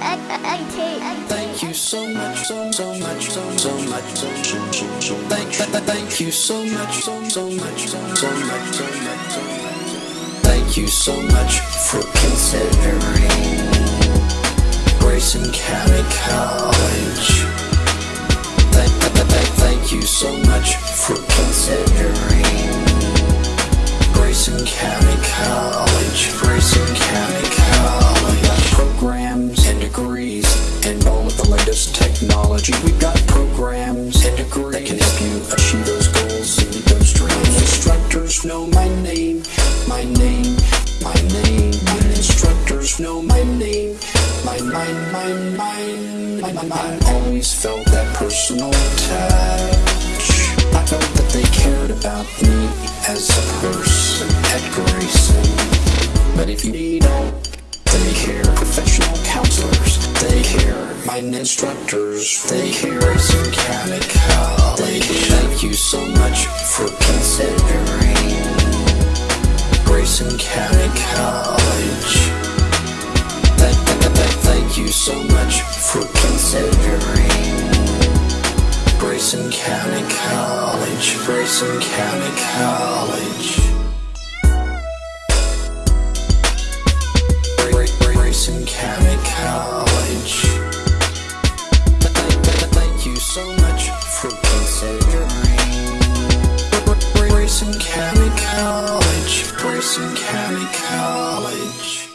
Thank you so much, so so much, so so much, so so so so. Thank thank you so much, so so much, so so much, so much. Thank you so much for considering Grayson County College. Thank thank thank you so much for considering Grayson County of the latest technology. We've got programs and degrees that can help you achieve those goals and those dreams. Instructors know my name, my name, my name. My instructors know my name, my, my, my, my, my, my, my. I always felt that personal touch. I felt that they cared about me as a person at Grayson. But if you need help, they care. Professional counselors, they care. My instructors, they care. Grayson County College. Thank you so much for considering Grayson County College. Thank, you so much for considering County College. Grayson County College. Gra- Gra- Grayson County College. Bracing, in College, College.